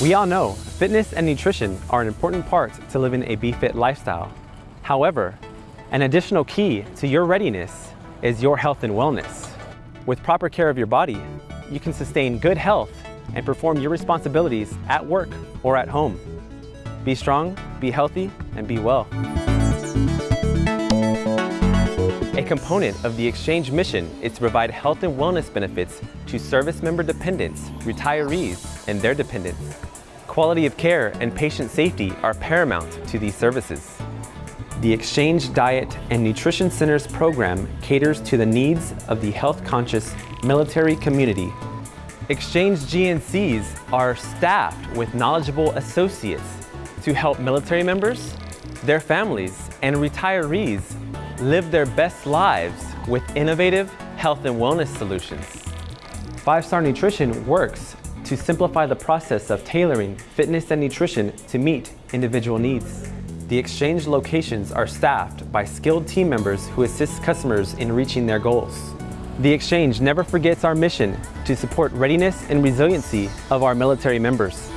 We all know fitness and nutrition are an important part to living a BeFit lifestyle. However, an additional key to your readiness is your health and wellness. With proper care of your body, you can sustain good health and perform your responsibilities at work or at home. Be strong, be healthy, and be well. A component of the exchange mission is to provide health and wellness benefits to service member dependents, retirees, and their dependents. Quality of care and patient safety are paramount to these services. The Exchange Diet and Nutrition Centers program caters to the needs of the health-conscious military community. Exchange GNCs are staffed with knowledgeable associates to help military members, their families, and retirees live their best lives with innovative health and wellness solutions. Five Star Nutrition works to simplify the process of tailoring fitness and nutrition to meet individual needs. The exchange locations are staffed by skilled team members who assist customers in reaching their goals. The exchange never forgets our mission to support readiness and resiliency of our military members.